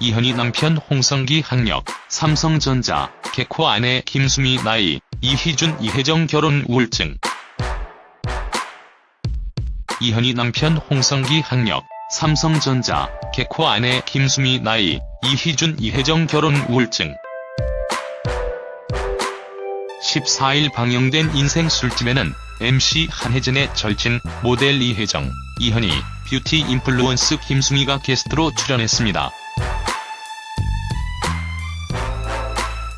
이현희 남편 홍성기 학력, 삼성전자, 개코 아내 김수미 나이, 이희준 이혜정 결혼 우울증. 이현희 남편 홍성기 학력, 삼성전자, 개코 아내 김수미 나이, 이희준 이혜정 결혼 우울증. 14일 방영된 인생 술집에는 MC 한혜진의 절친, 모델 이혜정, 이현희, 뷰티 인플루언스 김수미가 게스트로 출연했습니다.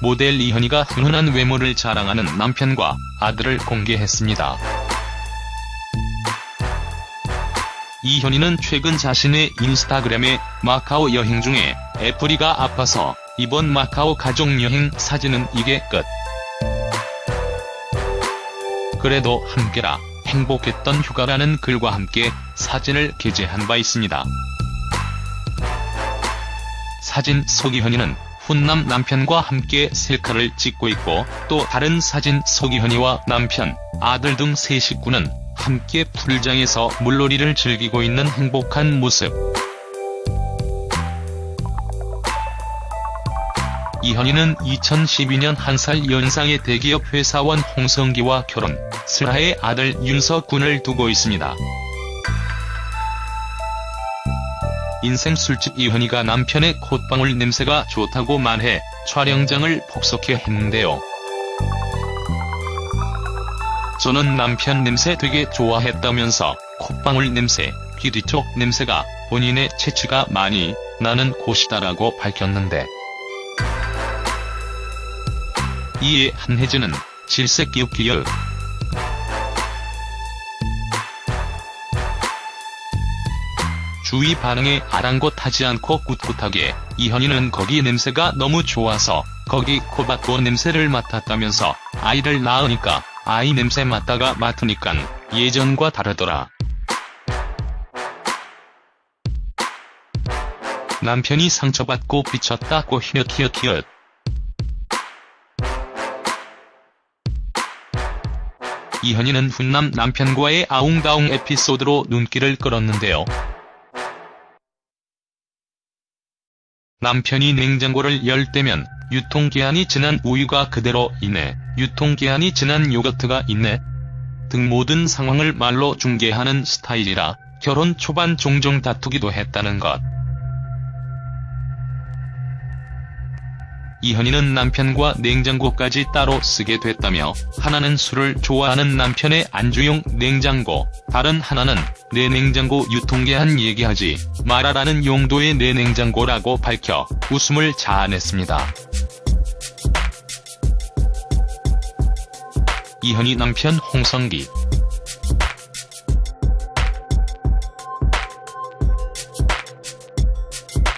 모델 이현희가 훈훈한 외모를 자랑하는 남편과 아들을 공개했습니다. 이현희는 최근 자신의 인스타그램에 마카오 여행 중에 애플이가 아파서 이번 마카오 가족여행 사진은 이게 끝. 그래도 함께라 행복했던 휴가라는 글과 함께 사진을 게재한 바 있습니다. 사진 속 이현희는 훈남 남편과 함께 셀카를 찍고 있고 또 다른 사진 속 이현희와 남편, 아들 등 세 식구는 함께 풀장에서 물놀이를 즐기고 있는 행복한 모습. 이현희는 2012년 한 살 연상의 대기업 회사원 홍성기와 결혼, 슬하의 아들 윤석군을 두고 있습니다. 인생 술집 이현희가 남편의 콧방울 냄새가 좋다고 말해 촬영장을 폭소케 했는데요. 저는 남편 냄새 되게 좋아했다면서 콧방울 냄새, 귀 뒤 쪽 냄새가 본인의 체취가 많이 나는 곳이다라고 밝혔는데 이에 한혜진은 질색 기웃기열 주위 반응에 아랑곳하지 않고 꿋꿋하게 이현희는 거기 냄새가 너무 좋아서 거기 코박고 냄새를 맡았다면서 아이를 낳으니까 아이 냄새 맡다가 맡으니깐 예전과 다르더라. 남편이 상처받고 비쳤다고 히읗히읗히읗. 이현희는 훈남 남편과의 아웅다웅 에피소드로 눈길을 끌었는데요. 남편이 냉장고를 열 때면 유통기한이 지난 우유가 그대로 있네, 유통기한이 지난 요거트가 있네 등 모든 상황을 말로 중계하는 스타일이라 결혼 초반 종종 다투기도 했다는 것. 이현희는 남편과 냉장고까지 따로 쓰게 됐다며 하나는 술을 좋아하는 남편의 안주용 냉장고, 다른 하나는 내 냉장고 유통기한 얘기하지 말아라는 용도의 내 냉장고라고 밝혀 웃음을 자아냈습니다. 이현희 남편 홍성기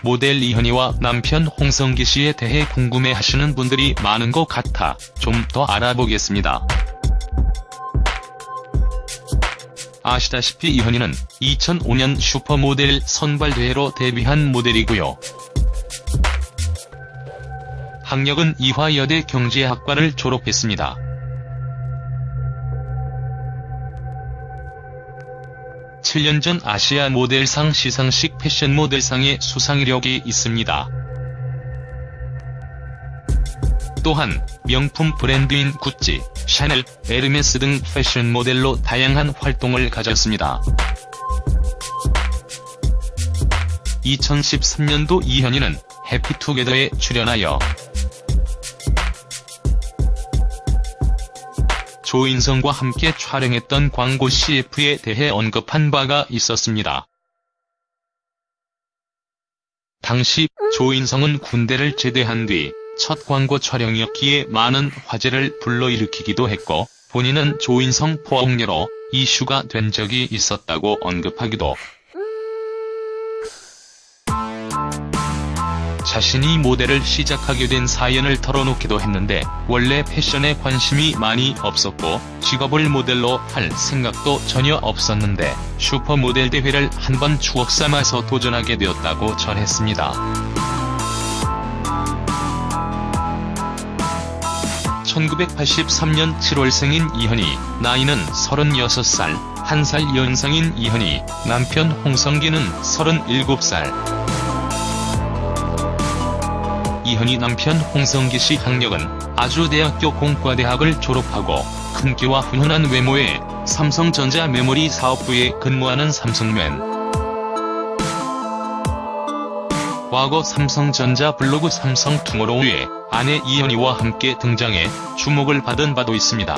모델 이현희와 남편 홍성기 씨에 대해 궁금해하시는 분들이 많은 것 같아 좀 더 알아보겠습니다. 아시다시피 이현희는 2005년 슈퍼모델 선발대회로 데뷔한 모델이고요. 학력은 이화여대 경제학과를 졸업했습니다. 7년 전 아시아 모델상 시상식 패션 모델상의 수상 이력이 있습니다. 또한 명품 브랜드인 구찌, 샤넬, 에르메스 등 패션 모델로 다양한 활동을 가졌습니다. 2013년도 이현희는 해피투게더에 출연하여 조인성과 함께 촬영했던 광고 CF에 대해 언급한 바가 있었습니다. 당시 조인성은 군대를 제대한 뒤 첫 광고 촬영이었기에 많은 화제를 불러일으키기도 했고 본인은 조인성 포옹녀로 이슈가 된 적이 있었다고 언급하기도 자신이 모델을 시작하게 된 사연을 털어놓기도 했는데 원래 패션에 관심이 많이 없었고 직업을 모델로 할 생각도 전혀 없었는데 슈퍼모델 대회를 한번 추억 삼아서 도전하게 되었다고 전했습니다. 1983년 7월생인 이현희, 나이는 36살, 1살 연상인 이현희, 남편 홍성기는 37살. 이현희 남편 홍성기 씨 학력은 아주대학교 공과대학을 졸업하고 큰 키와 훈훈한 외모에 삼성전자 메모리 사업부에 근무하는 삼성맨. 과거 삼성전자 블로그 삼성투모로우에 아내 이현희와 함께 등장해 주목을 받은 바도 있습니다.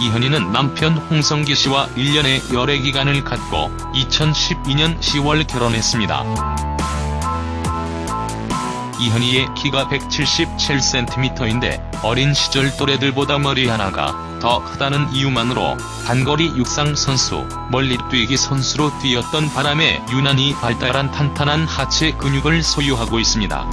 이현희는 남편 홍성기 씨와 1년의 열애기간을 갖고 2012년 10월 결혼했습니다. 이현희의 키가 177cm인데 어린 시절 또래들보다 머리 하나가 더 크다는 이유만으로 단거리 육상 선수, 멀리 뛰기 선수로 뛰었던 바람에 유난히 발달한 탄탄한 하체 근육을 소유하고 있습니다.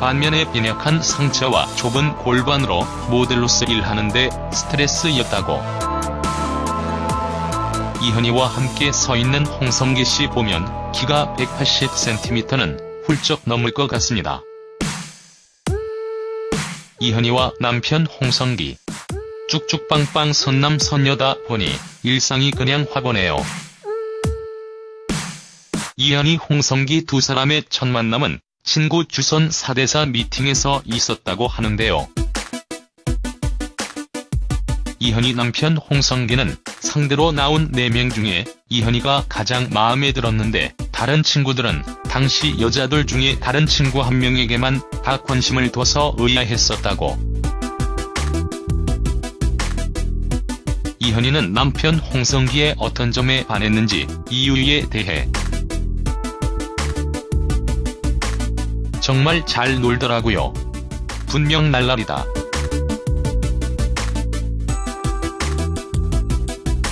반면에 빈약한 상체와 좁은 골반으로 모델로서 일하는데 스트레스였다고. 이현희와 함께 서 있는 홍성기 씨 보면 키가 180cm는 훌쩍 넘을 것 같습니다. 이현희와 남편 홍성기. 쭉쭉빵빵 선남 선녀다 보니 일상이 그냥 화보네요. 이현희 홍성기 두 사람의 첫 만남은 친구 주선 사대사 미팅에서 있었다고 하는데요. 이현희 남편 홍성기는 상대로 나온 4명 중에 이현희가 가장 마음에 들었는데 다른 친구들은 당시 여자들 중에 다른 친구 한 명에게만 다 관심을 둬서 의아했었다고. 이현희는 남편 홍성기의 어떤 점에 반했는지 이유에 대해 정말 잘 놀더라고요. 분명 날라리다.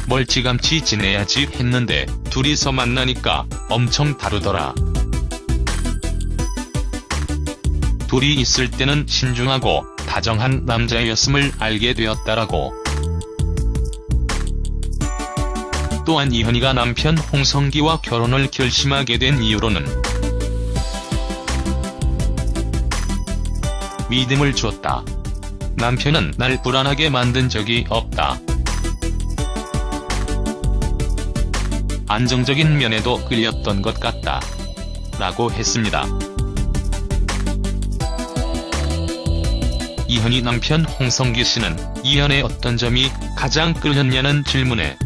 멀찌감치 지내야지 했는데 둘이서 만나니까 엄청 다르더라. 둘이 있을 때는 신중하고 다정한 남자였음을 알게 되었다라고. 또한 이현희가 남편 홍성기와 결혼을 결심하게 된 이유로는 믿음을 줬다. 남편은 날 불안하게 만든 적이 없다. 안정적인 면에도 끌렸던 것 같다. 라고 했습니다. 이현희 남편 홍성기 씨는 이현의 어떤 점이 가장 끌렸냐는 질문에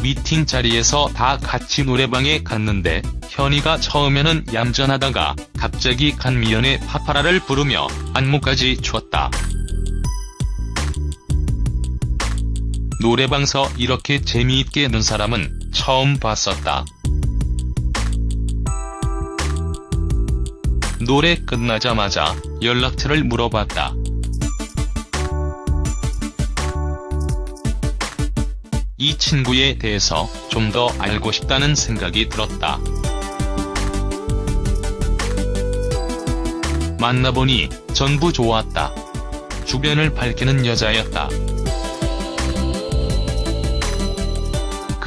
미팅 자리에서 다 같이 노래방에 갔는데 현이가 처음에는 얌전하다가 갑자기 간미연의 파파라를 부르며 안무까지 췄다. 노래방서 이렇게 재미있게 눈 사람은 처음 봤었다. 노래 끝나자마자 연락처를 물어봤다. 이 친구에 대해서 좀 더 알고 싶다는 생각이 들었다. 만나보니 전부 좋았다. 주변을 밝히는 여자였다.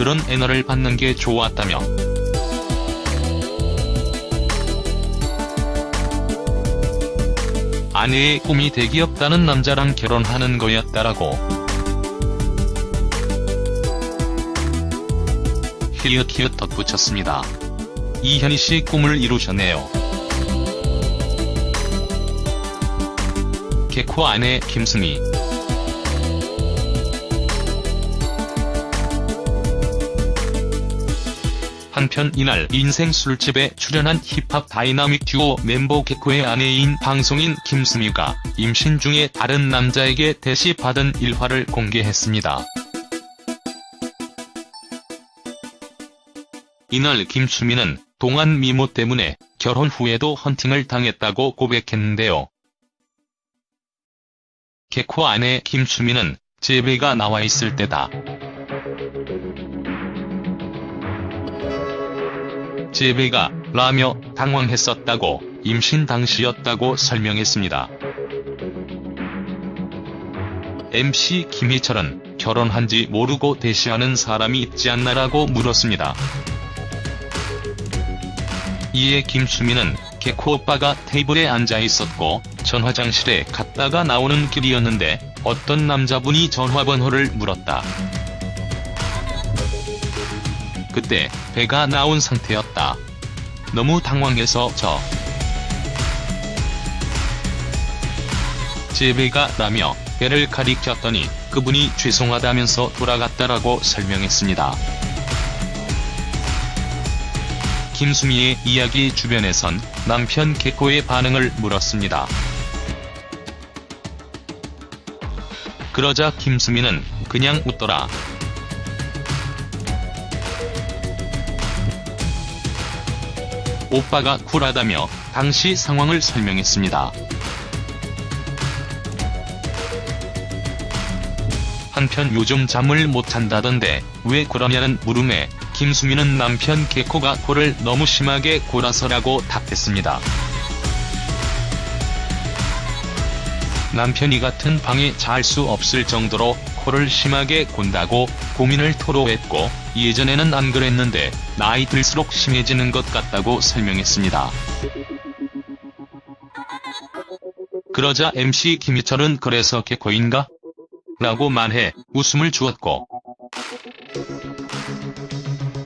그런 애너를 받는 게 좋았다며. 아내의 꿈이 대기업다는 남자랑 결혼하는 거였다라고. 히읗히읗 덧붙였습니다. 이현희 씨 꿈을 이루셨네요. 개코 아내 김수미 한편 이날 인생 술집에 출연한 힙합 다이나믹 듀오 멤버 개코의 아내인 방송인 김수미가 임신 중에 다른 남자에게 대시 받은 일화를 공개했습니다. 이날 김수미는 동안 미모 때문에 결혼 후에도 헌팅을 당했다고 고백했는데요. 개코 아내 김수미는 제배가 나와 있을 때다. 제배가 라며 당황했었다고 임신 당시였다고 설명했습니다. MC 김희철은 결혼한지 모르고 대시하는 사람이 있지 않나라고 물었습니다. 이에 김수미는 개코 오빠가 테이블에 앉아 있었고 전 화장실에 갔다가 나오는 길이었는데 어떤 남자분이 전화번호를 물었다. 그때 배가 나온 상태였다. 너무 당황해서 저 제배가 라며 배를 가리켰더니 그분이 죄송하다면서 돌아갔다라고 설명했습니다. 김수미의 이야기 주변에선 남편 개코의 반응을 물었습니다. 그러자 김수미는 그냥 웃더라. 오빠가 쿨하다며 당시 상황을 설명했습니다. 한편 요즘 잠을 못 잔다던데 왜 그러냐는 물음에 김수미는 남편 개코가 코를 너무 심하게 골아서라고 답했습니다. 남편이 같은 방에 잘 수 없을 정도로 코를 심하게 곤다고 고민을 토로했고 예전에는 안 그랬는데 나이 들수록 심해지는 것 같다고 설명했습니다. 그러자 MC 김희철은 그래서 개코인가? 라고 말해 웃음을 주었고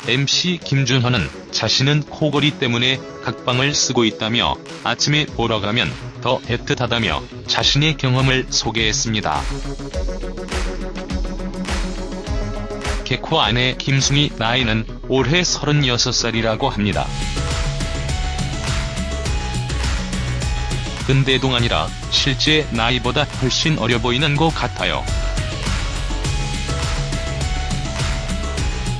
MC 김준헌은 자신은 코골이 때문에 각방을 쓰고 있다며 아침에 보러 가면 더 애틋하다며 자신의 경험을 소개했습니다. 개코 아내 김승희 나이는 올해 36살이라고 합니다. 근데동 아니라 실제 나이보다 훨씬 어려 보이는 것 같아요.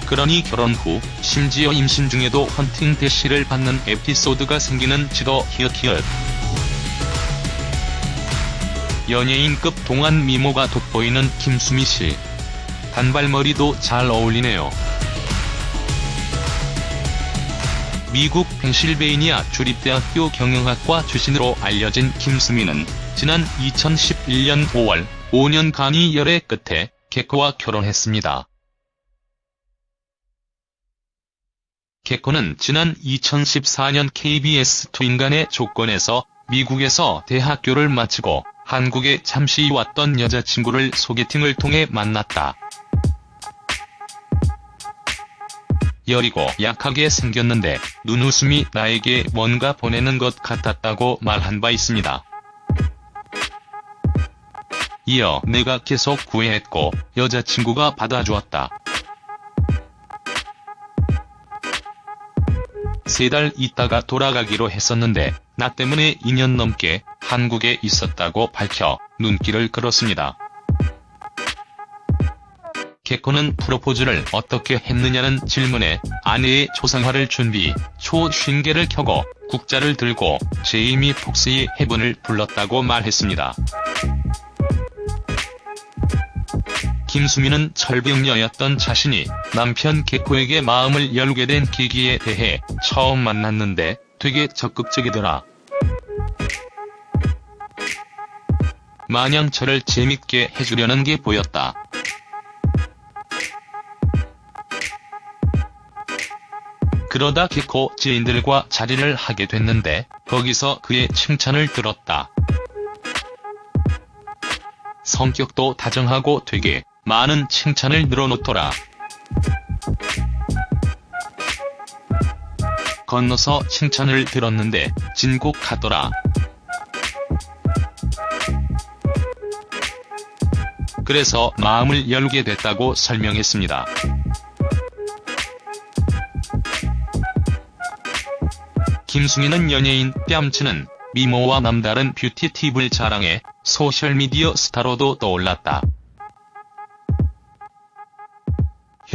그러니 결혼 후 심지어 임신 중에도 헌팅 대시를 받는 에피소드가 생기는 지도 히읗히읗. 연예인급 동안 미모가 돋보이는 김수미 씨. 단발머리도 잘 어울리네요. 미국 펜실베이니아 주립대학교 경영학과 출신으로 알려진 김수미는 지난 2011년 5월 5년간의 열애 끝에 개코와 결혼했습니다. 개코는 지난 2014년 KBS 투인간의 조건에서 미국에서 대학교를 마치고 한국에 잠시 왔던 여자친구를 소개팅을 통해 만났다. 여리고 약하게 생겼는데 눈웃음이 나에게 뭔가 보내는 것 같았다고 말한 바 있습니다. 이어 내가 계속 구애했고 여자친구가 받아주었다. 세 달 있다가 돌아가기로 했었는데 나 때문에 2년 넘게 한국에 있었다고 밝혀 눈길을 끌었습니다. 개코는 프로포즈를 어떻게 했느냐는 질문에 아내의 초상화를 준비, 초신계를 켜고 국자를 들고 제이미 폭스의 해분을 불렀다고 말했습니다. 김수미는 철벽녀였던 자신이 남편 개코에게 마음을 열게 된 계기에 대해 처음 만났는데 되게 적극적이더라. 마냥 저를 재밌게 해주려는 게 보였다. 그러다 개코 지인들과 자리를 하게 됐는데 거기서 그의 칭찬을 들었다. 성격도 다정하고 되게 많은 칭찬을 늘어놓더라. 건너서 칭찬을 들었는데 진곡하더라. 그래서 마음을 열게 됐다고 설명했습니다. 김승희는 연예인 뺨치는 미모와 남다른 뷰티 팁을 자랑해 소셜미디어 스타로도 떠올랐다.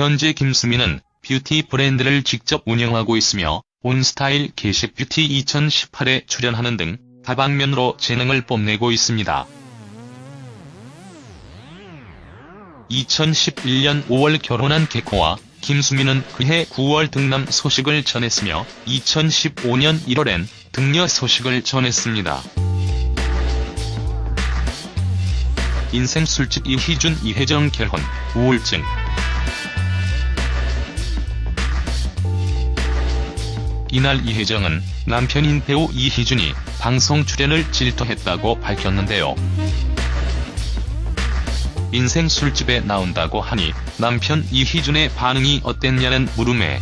현재 김수미는 뷰티 브랜드를 직접 운영하고 있으며 온스타일 겟잇뷰티 2018에 출연하는 등 다방면으로 재능을 뽐내고 있습니다. 2011년 5월 결혼한 개코와 김수미는 그해 9월 득남 소식을 전했으며 2015년 1월엔 등려 소식을 전했습니다. 인생 술집 이희준 이혜정 결혼, 우울증 이날 이혜정은 남편인 배우 이희준이 방송 출연을 질투했다고 밝혔는데요. 인생 술집에 나온다고 하니 남편 이희준의 반응이 어땠냐는 물음에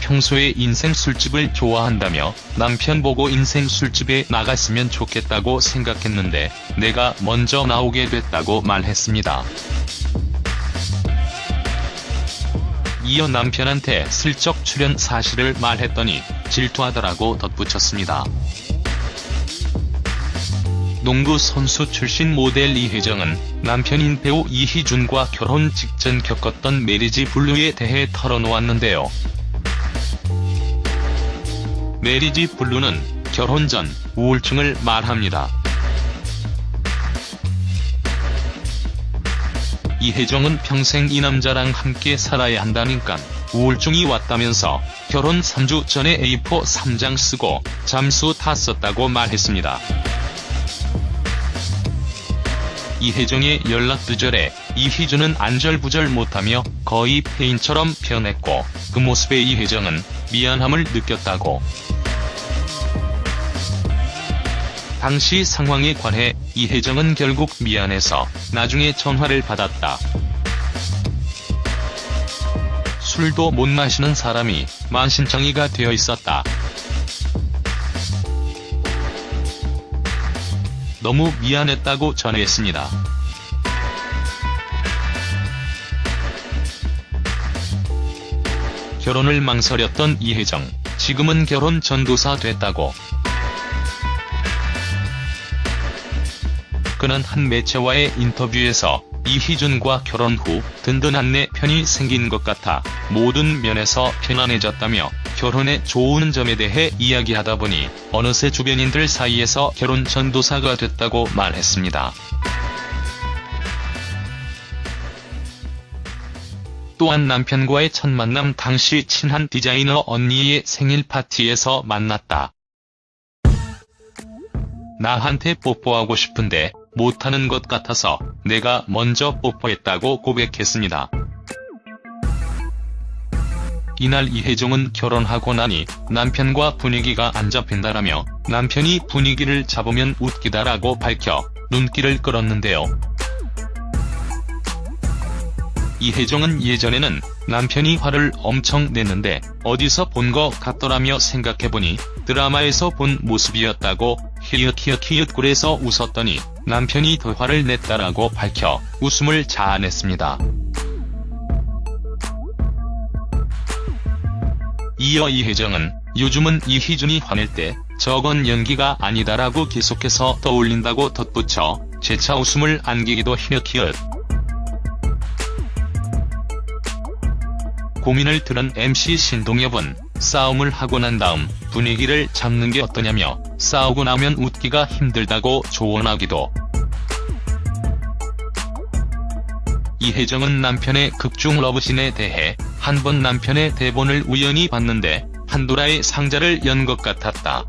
평소에 인생 술집을 좋아한다며 남편 보고 인생 술집에 나갔으면 좋겠다고 생각했는데 내가 먼저 나오게 됐다고 말했습니다. 이어 남편한테 슬쩍 출연 사실을 말했더니 질투하더라고 덧붙였습니다. 농구 선수 출신 모델 이혜정은 남편인 배우 이희준과 결혼 직전 겪었던 메리지 블루에 대해 털어놓았는데요. marriage blue는 결혼 전 우울증을 말합니다. 이혜정은 평생 이 남자랑 함께 살아야 한다니깐 우울증이 왔다면서 결혼 3주 전에 A4 3장 쓰고 잠수 탔었다고 말했습니다. 이혜정의 연락 두절에 이희준은 안절부절 못하며 거의 폐인처럼 변했고 그 모습에 이혜정은 미안함을 느꼈다고. 당시 상황에 관해 이혜정은 결국 미안해서 나중에 전화를 받았다. 술도 못 마시는 사람이 만신창이가 되어 있었다. 너무 미안했다고 전했습니다. 결혼을 망설였던 이혜정, 지금은 결혼 전도사 됐다고. 그는 한 매체와의 인터뷰에서 이희준과 결혼 후 든든한 내 편이 생긴 것 같아 모든 면에서 편안해졌다며 결혼의 좋은 점에 대해 이야기하다 보니 어느새 주변인들 사이에서 결혼 전도사가 됐다고 말했습니다. 또한 남편과의 첫 만남 당시 친한 디자이너 언니의 생일 파티에서 만났다. 나한테 뽀뽀하고 싶은데 못하는 것 같아서 내가 먼저 뽀뽀했다고 고백했습니다. 이날 이혜정은 결혼하고 나니 남편과 분위기가 안 잡힌다라며 남편이 분위기를 잡으면 웃기다라고 밝혀 눈길을 끌었는데요. 이혜정은 예전에는 남편이 화를 엄청 냈는데 어디서 본 것 같더라며 생각해보니 드라마에서 본 모습이었다고 히읗히읗히읗 꿀에서 웃었더니 남편이 더 화를 냈다라고 밝혀 웃음을 자아냈습니다. 이어 이혜정은 요즘은 이희준이 화낼 때 저건 연기가 아니다라고 계속해서 떠올린다고 덧붙여 재차 웃음을 안기기도 히읗히읗 고민을 들은 MC 신동엽은 싸움을 하고 난 다음 분위기를 잡는 게 어떠냐며 싸우고 나면 웃기가 힘들다고 조언하기도. 이혜정은 남편의 극중 러브신에 대해 한 번 남편의 대본을 우연히 봤는데 판도라의 상자를 연 것 같았다.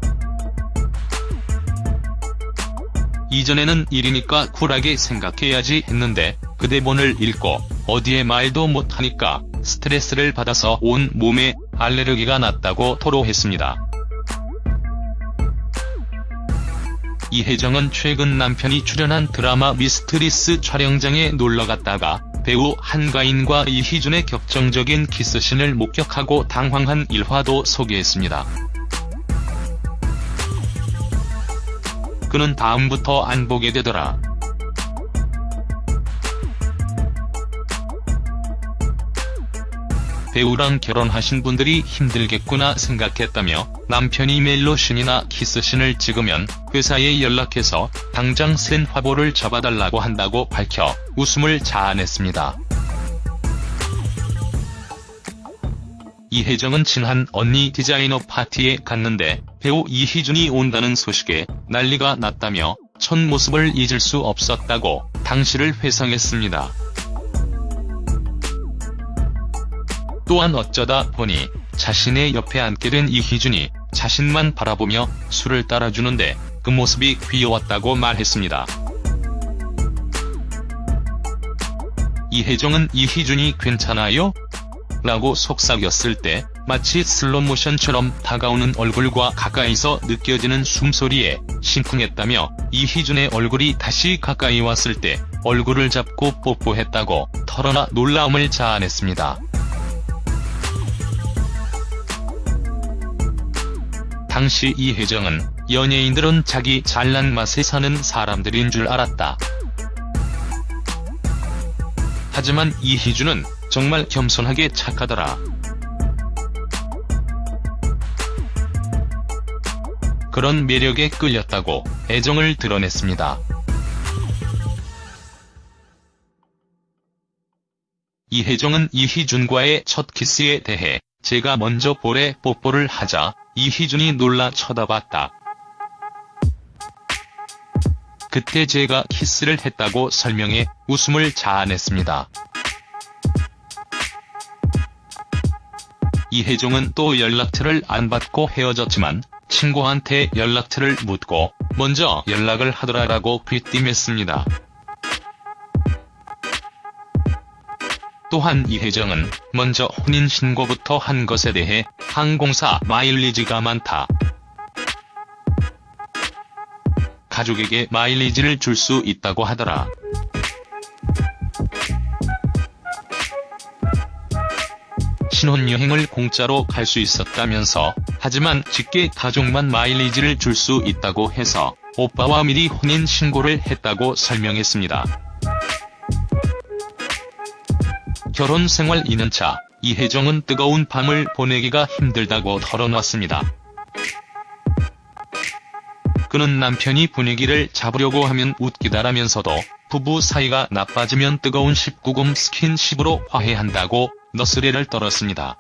이전에는 일이니까 쿨하게 생각해야지 했는데 그 대본을 읽고 어디에 말도 못하니까 스트레스를 받아서 온 몸에 알레르기가 났다고 토로했습니다. 이혜정은 최근 남편이 출연한 드라마 미스트리스 촬영장에 놀러갔다가 배우 한가인과 이희준의 격정적인 키스신을 목격하고 당황한 일화도 소개했습니다. 그는 다음부터 안 보게 되더라. 배우랑 결혼하신 분들이 힘들겠구나 생각했다며 남편이 멜로신이나 키스신을 찍으면 회사에 연락해서 당장 센 화보를 잡아달라고 한다고 밝혀 웃음을 자아냈습니다. 이혜정은 친한 언니 디자이너 파티에 갔는데 배우 이희준이 온다는 소식에 난리가 났다며 첫 모습을 잊을 수 없었다고 당시를 회상했습니다. 또한 어쩌다 보니 자신의 옆에 앉게 된 이희준이 자신만 바라보며 술을 따라주는데 그 모습이 귀여웠다고 말했습니다. 이혜정은 이희준이 괜찮아요? 라고 속삭였을 때 마치 슬로모션처럼 다가오는 얼굴과 가까이서 느껴지는 숨소리에 심쿵했다며 이희준의 얼굴이 다시 가까이 왔을 때 얼굴을 잡고 뽀뽀했다고 털어놔 놀라움을 자아냈습니다. 당시 이혜정은 연예인들은 자기 잘난 맛에 사는 사람들인 줄 알았다. 하지만 이희준은 정말 겸손하게 착하더라. 그런 매력에 끌렸다고 애정을 드러냈습니다. 이혜정은 이희준과의 첫 키스에 대해 제가 먼저 볼에 뽀뽀를 하자 이희준이 놀라 쳐다봤다. 그때 제가 키스를 했다고 설명해 웃음을 자아냈습니다. 이혜정은 또 연락처를 안 받고 헤어졌지만 친구한테 연락처를 묻고 먼저 연락을 하더라라고 귀띔했습니다. 또한 이혜정은 먼저 혼인신고부터 한 것에 대해 항공사 마일리지가 많다. 가족에게 마일리지를 줄 수 있다고 하더라. 신혼여행을 공짜로 갈 수 있었다면서 하지만 직계 가족만 마일리지를 줄 수 있다고 해서 오빠와 미리 혼인신고를 했다고 설명했습니다. 결혼 생활 2년차, 이혜정은 뜨거운 밤을 보내기가 힘들다고 털어놨습니다. 그는 남편이 분위기를 잡으려고 하면 웃기다라면서도 부부 사이가 나빠지면 뜨거운 19금 스킨십으로 화해한다고 너스레를 떨었습니다.